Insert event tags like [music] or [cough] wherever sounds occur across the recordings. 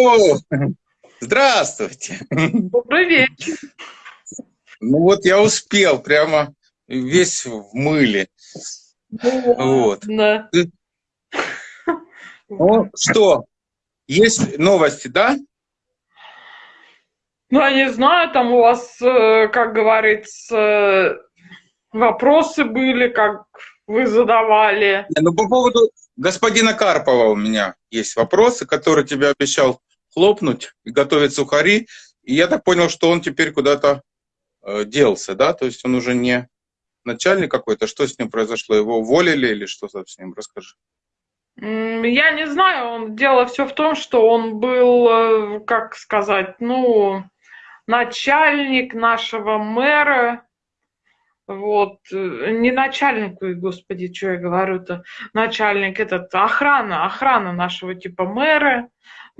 О, здравствуйте. Добрый вечер. Ну вот я успел, прямо весь в мыле. Вот. Да. Ну что, есть новости, да? Ну, я не знаю, там у вас, э, как говорится, вопросы были, как вы задавали. Ну, по поводу господина Карпова у меня есть вопросы, которые тебе обещал хлопнуть и готовить сухари. И я так понял, что он теперь куда-то э, делся, да? То есть он уже не начальник какой-то. Что с ним произошло? Его уволили или что с ним? Расскажи. Я не знаю, дело все в том, что он был, э, как сказать, ну, начальник нашего мэра, вот, э, не начальник, господи, что я говорю-то, начальник этот, охрана, охрана нашего типа мэра,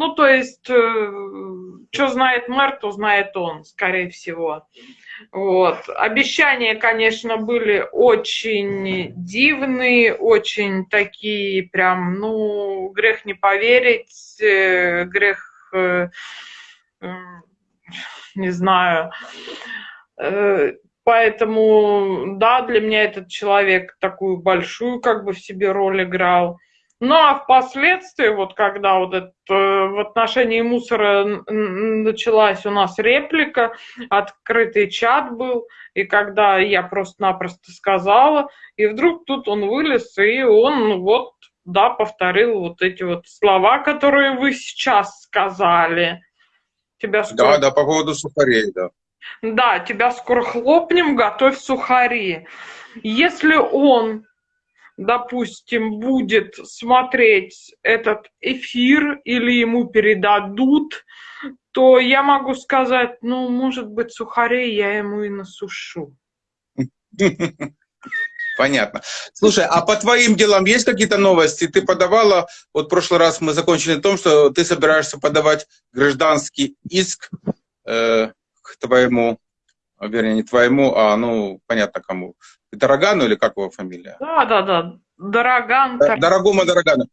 ну, то есть, э, что знает мэр, то знает он, скорее всего. Вот. Обещания, конечно, были очень дивные, очень такие прям, ну, грех не поверить, э, грех, не знаю, Поэтому, да, для меня этот человек такую большую как бы в себе роль играл. Ну а впоследствии, вот когда вот это, э, в отношении мусора началась у нас реплика, открытый чат был, и когда я просто-напросто сказала, и вдруг тут он вылез, и он вот, да, повторил вот эти вот слова, которые вы сейчас сказали. Тебя скоро... Да, да, по поводу сухарей, да. Да, тебя скоро хлопнем, готовь сухари. Если он, допустим, будет смотреть этот эфир или ему передадут, то я могу сказать, ну, может быть, сухарей я ему и насушу. Понятно. Слушай, а по твоим делам есть какие-то новости? Ты подавала, вот в прошлый раз мы закончили на том, что ты собираешься подавать гражданский иск э, твоему, вернее, не твоему, а, ну, понятно кому. Дорогану или как его фамилия? Да, да, да. Дороган. Дорогому Дорогану.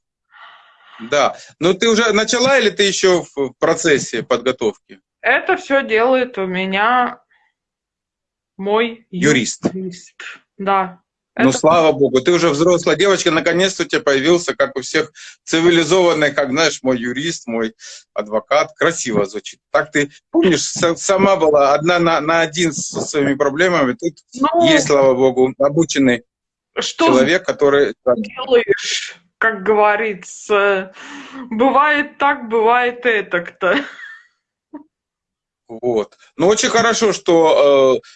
Да. Ну, ты уже начала или ты еще в процессе подготовки? Это все делает у меня мой юрист. юрист. Да. Ну, это... слава богу, ты уже взрослая девочка, наконец-то у тебя появился, как у всех, цивилизованный, как, знаешь, мой юрист, мой адвокат. Красиво звучит. Так ты, помнишь, сама была одна на, на один со своими проблемами. Тут ну, есть, слава богу, обученный что человек, который... делаешь, как говорится. Бывает так, бывает это кто. Вот. Ну, очень хорошо, что э,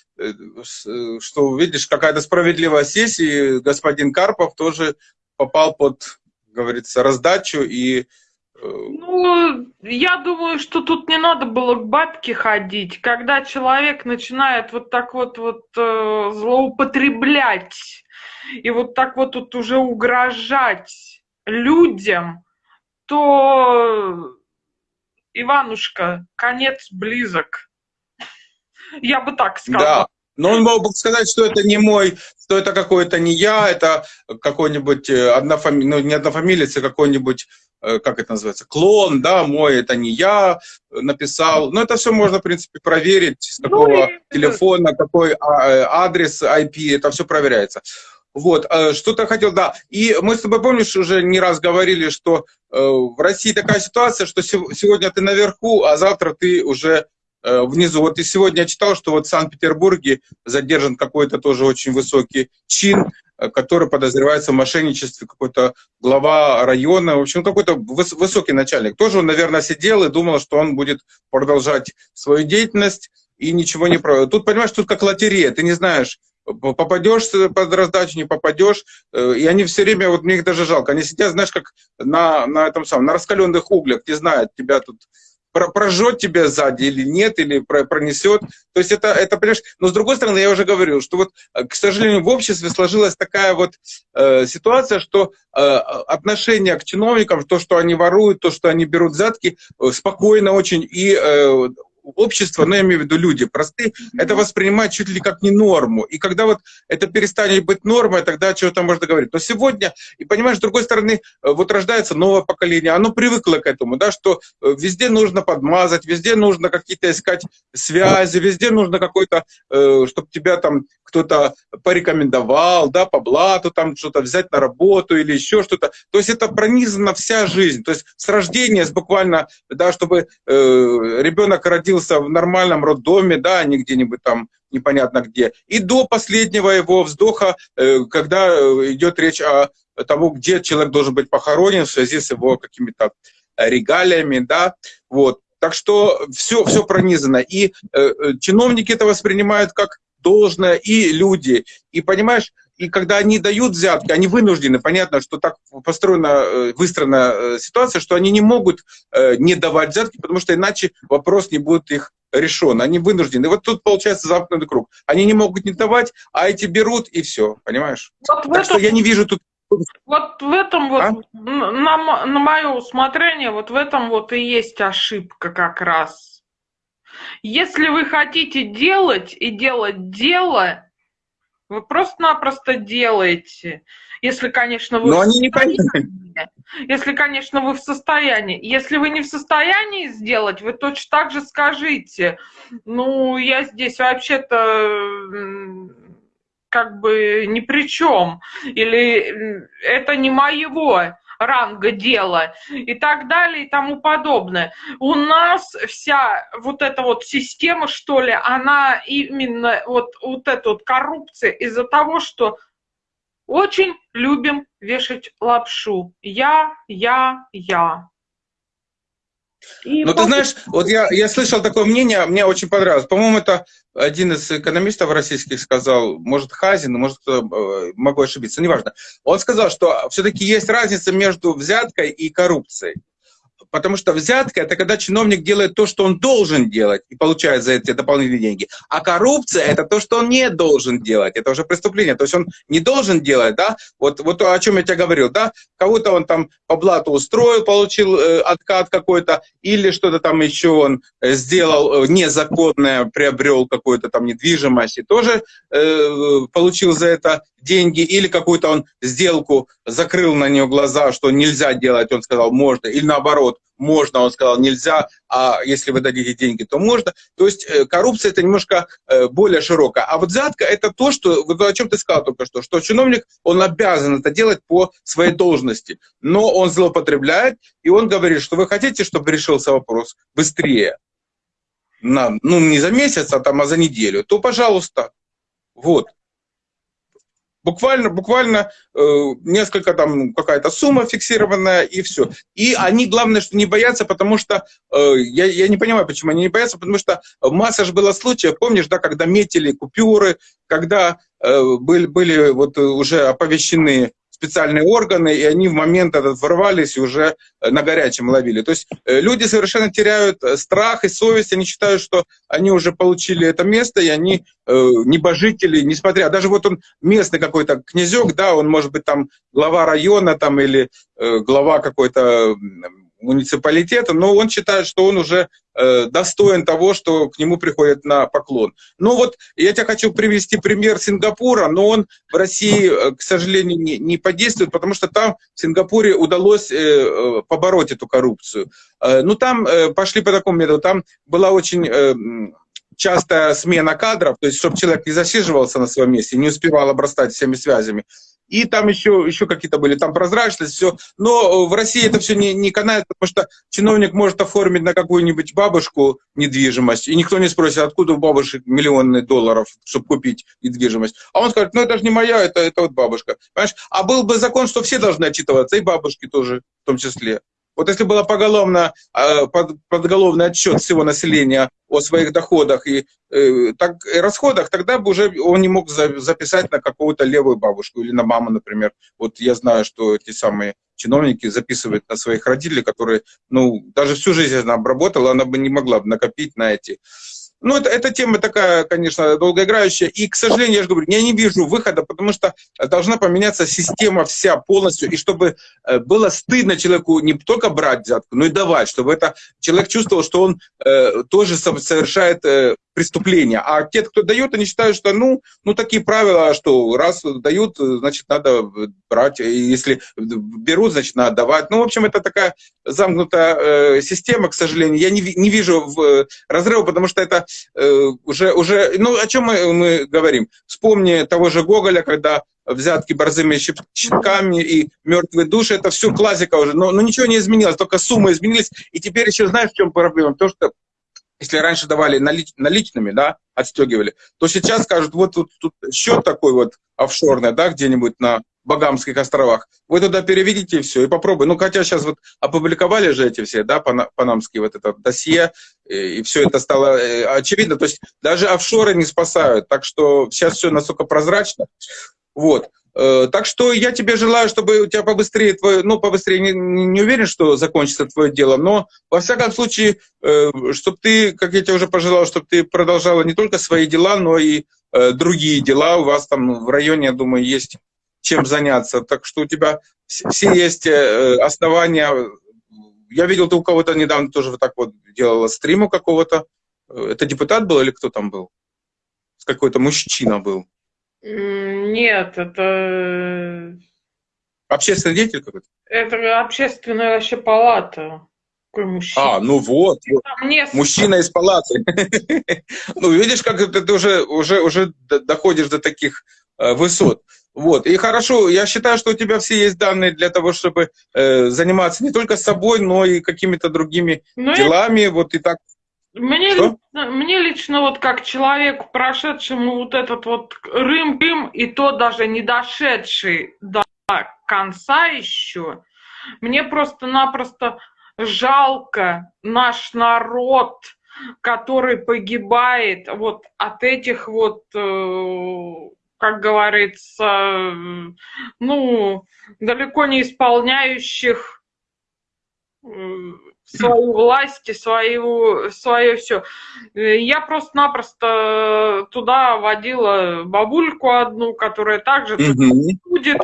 что, видишь, какая-то справедливая сессия, и господин Карпов тоже попал под, говорится, раздачу и... Э, ну, я думаю, что тут не надо было к бабке ходить. Когда человек начинает вот так вот, вот злоупотреблять и вот так вот тут уже угрожать людям, то, Иванушка, конец близок. Я бы так сказала. Да. Но он мог бы сказать, что это не мой, что это какой-то не я, это какой-нибудь э, однофами... ну, не однофамилец, а какой-нибудь, э, как это называется, клон, да, мой, это не я написал. Но это все можно, в принципе, проверить, с какого ну, и... телефона, какой а, э, адрес IP, это все проверяется. Вот, что-то хотел, да. И мы с тобой, помнишь, уже не раз говорили, что в России такая ситуация, что сегодня ты наверху, а завтра ты уже Э, внизу. Вот и сегодня я читал, что вот в Санкт-Петербурге задержан какой-то тоже очень высокий чин, э, который подозревается в мошенничестве, какой-то глава района, в общем, какой-то высокий начальник. Тоже он, наверное, сидел и думал, что он будет продолжать свою деятельность и ничего не проводит. Тут, понимаешь, тут как лотерея, ты не знаешь, попадешь под раздачу, не попадешь, э, и они все время, вот мне их даже жалко, они сидят, знаешь, как на, на этом самом, на раскаленных углях, не знают, тебя тут прожжет тебя сзади или нет, или пронесет. То есть это, это, понимаешь, но с другой стороны, я уже говорил, что вот, э, к сожалению, в обществе сложилась такая вот э, ситуация, что э, отношение к чиновникам, то, что они воруют, то, что они берут взятки, э, спокойно очень, и э, общество, ну, я имею в виду люди простые, это воспринимают чуть ли как не норму. И когда вот это перестанет быть нормой, тогда чего-то можно говорить. Но сегодня, и понимаешь, с другой стороны, э, вот рождается новое поколение, оно привыкло к этому, да, что э, везде нужно подмазать, везде нужно какие-то искать связи, везде нужно какой-то, э, чтобы тебя там кто-то порекомендовал, да, по блату там что-то взять на работу или еще что-то. То есть это пронизана вся жизнь. То есть с рождения, с буквально, да, чтобы э, ребенок родился в нормальном роддоме, да, а не где-нибудь там непонятно где. И до последнего его вздоха, э, когда э, идет речь о тому, где человек должен быть похоронен в связи с его какими-то регалиями, да, вот. Так что все, все пронизано. И э, э, чиновники это воспринимают как должное, и люди. И понимаешь, и когда они дают взятки, они вынуждены, понятно, что так построена, э, выстроена э, ситуация, что они не могут э, не давать взятки, потому что иначе вопрос не будет их решен. Они вынуждены. И вот тут получается замкнутый круг. Они не могут не давать, а эти берут, и все, понимаешь? Вот так этом... что я не вижу тут вот в этом вот, а? на, на мое усмотрение, вот в этом вот и есть ошибка как раз если вы хотите делать и делать дело, вы просто-напросто делаете. Если, конечно, вы... Но они не. Если, конечно, вы в состоянии. Если вы не в состоянии сделать, вы точно так же скажите. Ну, я здесь вообще-то как бы ни при чем. Или это не моего ранга дела и так далее и тому подобное. У нас вся вот эта вот система, что ли, она именно вот, вот эта вот коррупция из-за того, что очень любим вешать лапшу. Я, я, я. И ну, ты знаешь, вот я, я слышал такое мнение, мне очень понравилось. По-моему, это один из экономистов российских сказал, может, Хазин, может, э, могу ошибиться, неважно. Он сказал, что все-таки есть разница между взяткой и коррупцией. Потому что взятка – это когда чиновник делает то, что он должен делать, и получает за это дополнительные деньги. А коррупция – это то, что он не должен делать. Это уже преступление. То есть он не должен делать, да? Вот, вот о чем я тебе говорил, да? Кого-то он там по блату устроил, получил э, откат какой-то, или что-то там еще он э, сделал э, незаконное, приобрел какую-то там недвижимость, и тоже э, получил за это деньги, или какую-то он сделку закрыл на нее глаза, что нельзя делать, он сказал, можно, или наоборот, можно, он сказал, нельзя, а если вы дадите деньги, то можно. То есть э, коррупция это немножко э, более широкая. А вот взятка это то, что, вот о чем ты сказал только что, что чиновник, он обязан это делать по своей должности, но он злоупотребляет, и он говорит, что вы хотите, чтобы решился вопрос быстрее, на, ну не за месяц, а там, а за неделю, то пожалуйста. Вот. Буквально, буквально э, несколько там, какая-то сумма фиксированная, и все. И они, главное, что не боятся, потому что, э, я, я не понимаю, почему они не боятся, потому что масса же было случаев, помнишь, да, когда метили купюры, когда э, были, были вот уже оповещены специальные органы, и они в момент этот ворвались и уже э, на горячем ловили. То есть э, люди совершенно теряют э, страх и совесть, они считают, что они уже получили это место, и они небожители, несмотря, даже вот он местный какой-то князек, да, он может быть там глава района там или глава какой-то муниципалитета, но он считает, что он уже э, достоин того, что к нему приходят на поклон. Ну вот я тебе хочу привести пример Сингапура, но он в России, э, к сожалению, не, не подействует, потому что там в Сингапуре удалось э, э, побороть эту коррупцию. Э, ну там э, пошли по такому методу, там была очень... Э, частая смена кадров, то есть чтобы человек не засиживался на своем месте, не успевал обрастать всеми связями и там еще, еще какие-то были, там прозрачность, все. Но в России это все не, не канает, потому что чиновник может оформить на какую-нибудь бабушку недвижимость, и никто не спросит, откуда у бабушек миллионы долларов, чтобы купить недвижимость. А он скажет, ну это же не моя, это, это вот бабушка. Понимаешь? А был бы закон, что все должны отчитываться, и бабушки тоже в том числе. Вот если было поголовно, а, под, подголовный отчет всего населения о своих доходах и э, так, и расходах, тогда бы уже он не мог за, записать на какую-то левую бабушку или на маму, например. Вот я знаю, что эти самые чиновники записывают на своих родителей, которые, ну, даже всю жизнь она обработала, она бы не могла бы накопить на эти Ну, это, эта тема такая, конечно, долгоиграющая. И, к сожалению, я же говорю, я не вижу выхода, потому что должна поменяться система вся полностью. И чтобы э, было стыдно человеку не только брать взятку, но и давать, чтобы это человек чувствовал, что он э, тоже совершает э, преступления. А те, кто дает, они считают, что ну, ну такие правила, что раз дают, значит, надо брать. Если берут, значит, надо давать. Ну, в общем, это такая замкнутая э, система, к сожалению. Я не, не вижу в, э, разрыва, потому что это э, уже, уже... Ну, о чем мы, мы говорим? Вспомни того же Гоголя, когда взятки борзыми щитками и мертвые души, это все классика уже. Но, но ничего не изменилось, только суммы изменились. И теперь еще знаешь, в чем проблема? То, что если раньше давали налич, наличными, да, отстегивали, то сейчас скажут, вот тут, тут счет такой вот офшорный, да, где-нибудь на Багамских островах. Вы туда переведите все и попробуй. Ну, хотя сейчас вот опубликовали же эти все, да, панамские вот это досье, и, все это стало э, очевидно. То есть даже офшоры не спасают. Так что сейчас все настолько прозрачно. Вот. Э, так что я тебе желаю, чтобы у тебя побыстрее твое, ну, побыстрее, не, не уверен, что закончится твое дело, но, во всяком случае, э, чтобы ты, как я тебе уже пожелал, чтобы ты продолжала не только свои дела, но и э, другие дела. У вас там в районе, я думаю, есть чем заняться. Так что у тебя все есть основания. Я видел, ты у кого-то недавно тоже вот так вот делала стриму какого-то. Это депутат был или кто там был? Какой-то мужчина был. Нет, это... Общественный деятель какой-то? Это общественная вообще палата. Какой мужчина. А, ну вот. вот. Мужчина из палаты. [laughs] ну, видишь, как ты уже, уже, уже доходишь до таких э, высот. Вот. И хорошо, я считаю, что у тебя все есть данные для того, чтобы э, заниматься не только собой, но и какими-то другими ну, делами. Это... Вот и так мне, лично, мне лично вот как человеку, прошедшему вот этот вот рым-рым, и то даже не дошедший до конца еще, мне просто-напросто жалко наш народ, который погибает вот от этих вот, э, как говорится, ну, далеко не исполняющих э, свою власть, свою, свое все. Я просто-напросто туда водила бабульку одну, которая также будет,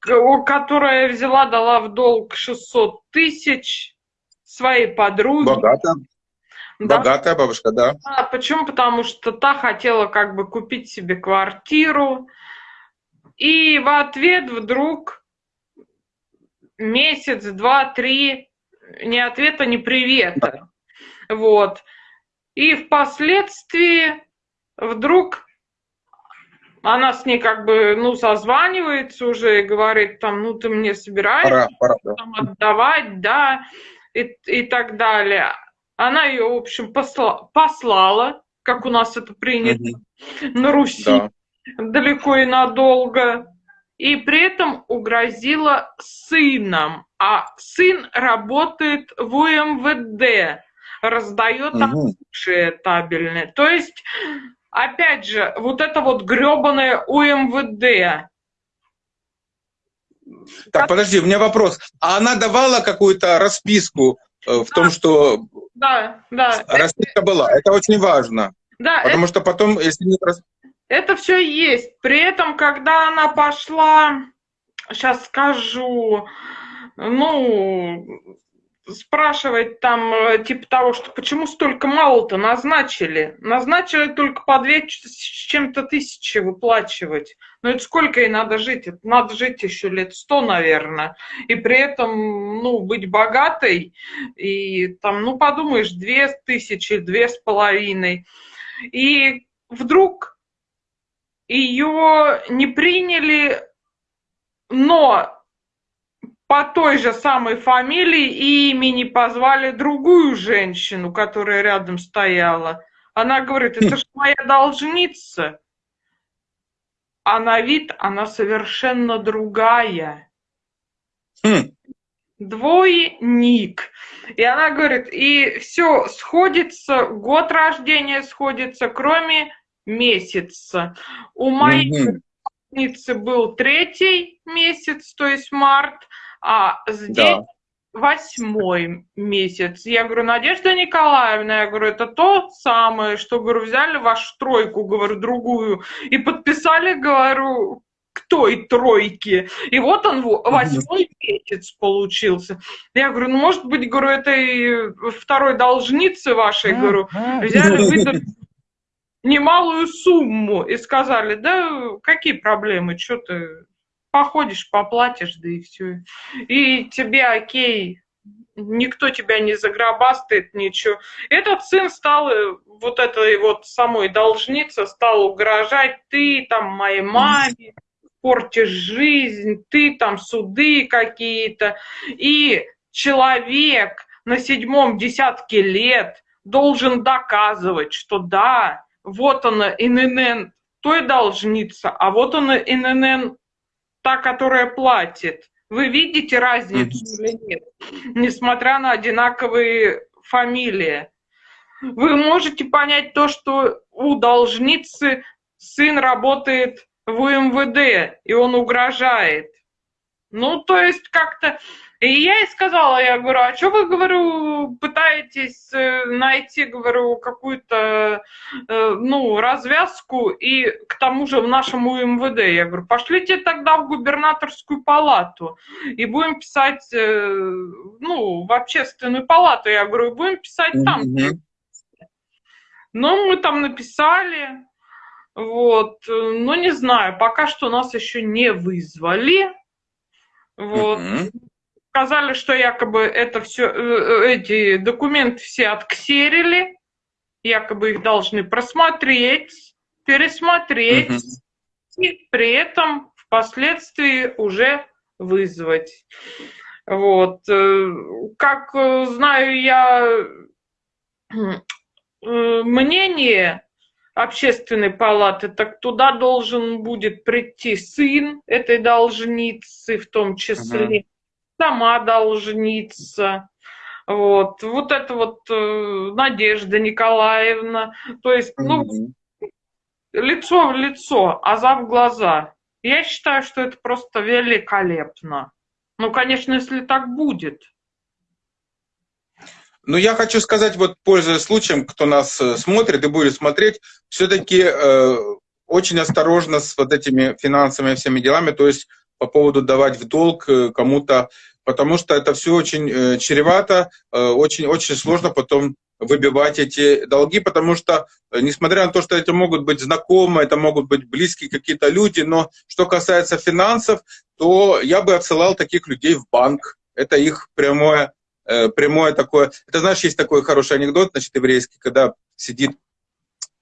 которая взяла, дала в долг 600 тысяч своей подруге. Богатая. Да. Богатая бабушка, да. А почему? Потому что та хотела как бы купить себе квартиру. И в ответ вдруг месяц, два, три ни ответа, ни привета. Вот. И впоследствии вдруг она с ней как бы, ну, созванивается уже и говорит, там, ну, ты мне собираешься пора, пора, да. там, отдавать, да, и, и так далее. Она ее, в общем, посла, послала, как у нас это принято угу. на Руси, да. далеко и надолго и при этом угрозила сыном. А сын работает в УМВД, раздает угу. оружие табельное. То есть, опять же, вот это вот гребаное УМВД. Так, как... подожди, у меня вопрос. А она давала какую-то расписку э, в да. том, что да, да. расписка была? Это очень важно. Да, Потому это... что потом, если нет расписки, это все есть. При этом, когда она пошла, сейчас скажу, ну, спрашивать там, типа того, что почему столько мало-то назначили. Назначили только по две с чем-то тысячи выплачивать. Но это сколько ей надо жить? Это надо жить еще лет сто, наверное. И при этом, ну, быть богатой. И там, ну, подумаешь, две тысячи, две с половиной. И вдруг ее не приняли, но по той же самой фамилии и имени позвали другую женщину, которая рядом стояла. Она говорит, это же моя должница. А на вид она совершенно другая. Хм. Двойник. И она говорит, и все сходится, год рождения сходится, кроме месяца. У моей угу. был третий месяц, то есть март, а здесь да. восьмой месяц. Я говорю, Надежда Николаевна, я говорю, это то самое, что, говорю, взяли вашу тройку, говорю, другую, и подписали, говорю, к той тройке. И вот он, восьмой месяц получился. Я говорю, ну, может быть, говорю, этой второй должницы вашей, говорю, взяли, выдали немалую сумму и сказали, да какие проблемы, что ты походишь, поплатишь, да и все. И тебе окей, никто тебя не загробастает, ничего. Этот сын стал, э, вот этой вот самой должница, стал угрожать, ты там моей маме портишь жизнь, ты там суды какие-то. И человек на седьмом десятке лет должен доказывать, что да, вот она ИНН той должница, а вот она ИНН та, которая платит. Вы видите разницу mm-hmm. или нет? Несмотря на одинаковые фамилии. Вы можете понять то, что у должницы сын работает в УМВД, и он угрожает. Ну, то есть как-то и я ей сказала, я говорю, а что вы, говорю, пытаетесь э, найти, говорю, какую-то, э, ну, развязку, и к тому же в нашем УМВД, я говорю, пошлите тогда в губернаторскую палату, и будем писать, э, ну, в общественную палату, я говорю, будем писать там. Ну, мы там написали, вот, ну, не знаю, пока что нас еще не вызвали, вот. Mm-hmm сказали, что якобы это все, э, э, эти документы все отксерили, якобы их должны просмотреть, пересмотреть угу. и при этом впоследствии уже вызвать. Вот. Э, как знаю я мнение общественной палаты, так туда должен будет прийти сын этой должницы, в том числе, угу сама должница. Вот, вот это вот э, Надежда Николаевна, то есть, ну, mm-hmm. лицо в лицо, а за в глаза. Я считаю, что это просто великолепно. Ну, конечно, если так будет. Ну, я хочу сказать, вот, пользуясь случаем, кто нас э, смотрит и будет смотреть, все-таки э, очень осторожно с вот этими финансовыми всеми делами, то есть по поводу давать в долг э, кому-то потому что это все очень э, чревато, очень-очень э, сложно потом выбивать эти долги, потому что, э, несмотря на то, что это могут быть знакомые, это могут быть близкие какие-то люди, но что касается финансов, то я бы отсылал таких людей в банк. Это их прямое, прямое такое... Это, знаешь, есть такой хороший анекдот, значит, еврейский, когда сидит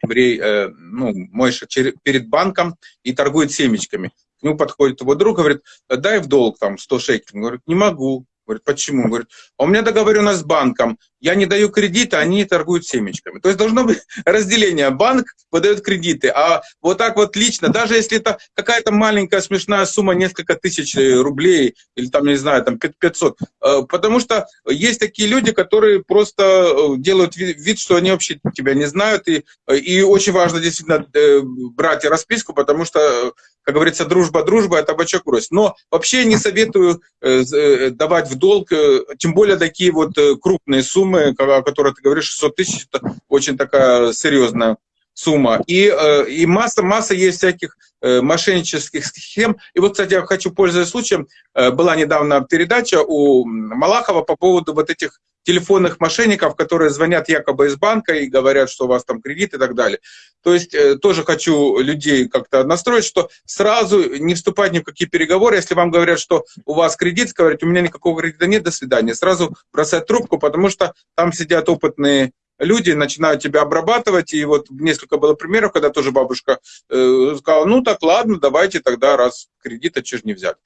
еврей, ну, Мойша перед банком и торгует семечками к нему подходит его друг, говорит, дай в долг там 100 шекелей. Он говорит, не могу. Говорит, почему? Говорит, а у меня договоренность с банком, я не даю кредиты, они торгуют семечками. То есть должно быть [laughs] разделение. Банк выдает кредиты, а вот так вот лично, даже если это какая-то маленькая смешная сумма, несколько тысяч рублей, или там, не знаю, там 500, э, потому что есть такие люди, которые просто э, делают вид, что они вообще тебя не знают, и, и очень важно действительно э, брать расписку, потому что как говорится, дружба, дружба, это бачок брось. Но вообще не советую давать в долг, тем более такие вот крупные суммы, о которой ты говоришь, 600 тысяч, это очень такая серьезная сумма. И, э, и масса, масса есть всяких э, мошеннических схем. И вот, кстати, я хочу, пользуясь случаем, э, была недавно передача у Малахова по поводу вот этих телефонных мошенников, которые звонят якобы из банка и говорят, что у вас там кредит и так далее. То есть тоже хочу людей как-то настроить, что сразу не вступать ни в какие переговоры. Если вам говорят, что у вас кредит, говорить, у меня никакого кредита нет, до свидания. Сразу бросать трубку, потому что там сидят опытные люди начинают тебя обрабатывать, и вот несколько было примеров, когда тоже бабушка э, сказала, ну так ладно, давайте тогда, раз кредита, чего не взять.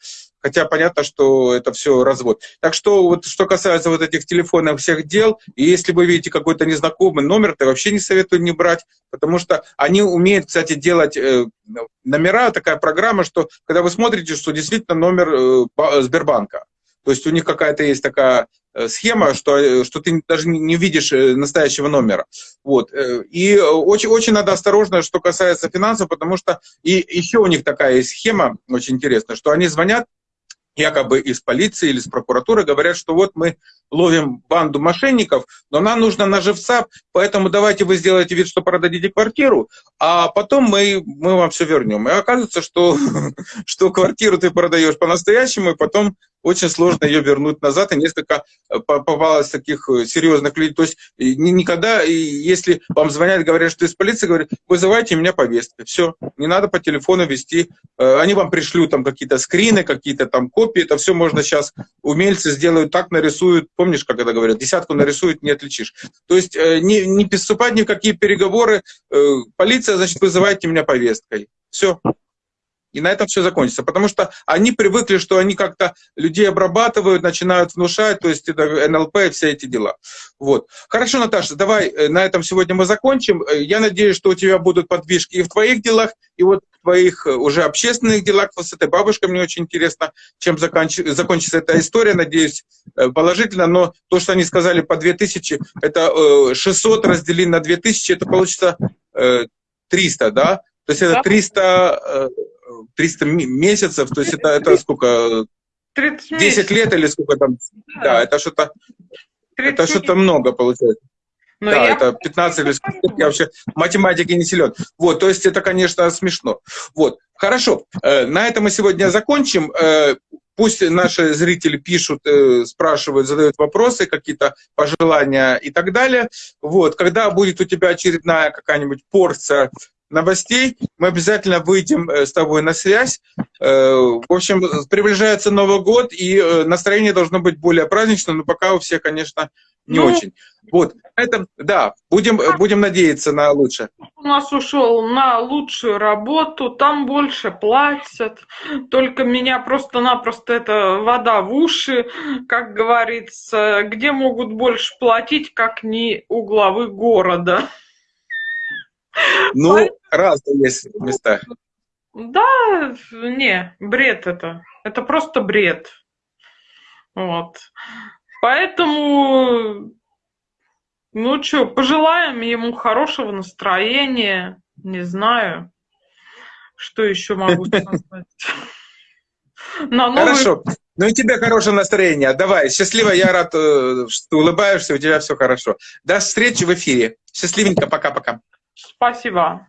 Хотя понятно, что это все развод. Так что вот что касается вот этих телефонных всех дел, и если вы видите какой-то незнакомый номер, то вообще не советую не брать, потому что они умеют, кстати, делать э, номера, такая программа, что когда вы смотрите, что действительно номер э, Сбербанка, то есть у них какая-то есть такая Э, схема, что, э, что ты даже не видишь э, настоящего номера. Вот. И очень, очень надо осторожно, что касается финансов, потому что и еще у них такая есть схема очень интересная, что они звонят якобы из полиции или из прокуратуры, говорят, что вот мы ловим банду мошенников, но нам нужно на живца, поэтому давайте вы сделаете вид, что продадите квартиру, а потом мы, мы вам все вернем. И оказывается, что, [laughs] что квартиру ты продаешь по-настоящему, и потом очень сложно ее вернуть назад, и несколько э, попалось таких э, серьезных людей. То есть никогда, если вам звонят, говорят, что из полиции, говорят, вызывайте меня повесткой. Все, не надо по телефону вести. Э, они вам пришлют там какие-то скрины, какие-то там копии, это все можно сейчас, умельцы сделают так, нарисуют, помнишь, как это говорят, десятку нарисуют, не отличишь. То есть не, не приступать ни в какие переговоры, полиция, значит, вызывайте меня повесткой. Все. И на этом все закончится. Потому что они привыкли, что они как-то людей обрабатывают, начинают внушать, то есть это НЛП и все эти дела. Вот. Хорошо, Наташа, давай э, на этом сегодня мы закончим. Э, я надеюсь, что у тебя будут подвижки и в твоих делах, и вот в твоих э, уже общественных делах. С этой бабушкой мне очень интересно, чем законч... закончится эта история. Надеюсь, положительно. Но то, что они сказали по 2000, это 600 разделить на 2000, это получится 300, да? То есть это 300 300 месяцев, то есть это, это сколько? 10 лет или сколько там? Да, да это что-то это что-то много получается. Но да, я... это 15 или сколько, я вообще математики не силен. Вот, то есть это, конечно, смешно. Вот, хорошо, э, на этом мы сегодня закончим. Э, пусть наши зрители пишут, э, спрашивают, задают вопросы, какие-то пожелания и так далее. Вот, когда будет у тебя очередная какая-нибудь порция новостей. Мы обязательно выйдем э, с тобой на связь. Э, в общем, приближается Новый год, и э, настроение должно быть более праздничным, но пока у всех, конечно, не ну, очень. Вот, это, да, будем, будем надеяться на лучшее. У нас ушел на лучшую работу, там больше платят, только меня просто-напросто это вода в уши, как говорится, где могут больше платить, как не у главы города. Ну, Поэтому... разные есть места. Да, не, бред это. Это просто бред. Вот. Поэтому, ну что, пожелаем ему хорошего настроения. Не знаю, что еще могу сказать. [laughs] Хорошо. Ну и тебе хорошее настроение. Давай, счастливо, я рад, э, что улыбаешься, у тебя все хорошо. До встречи в эфире. Счастливенько, пока-пока. Спасибо.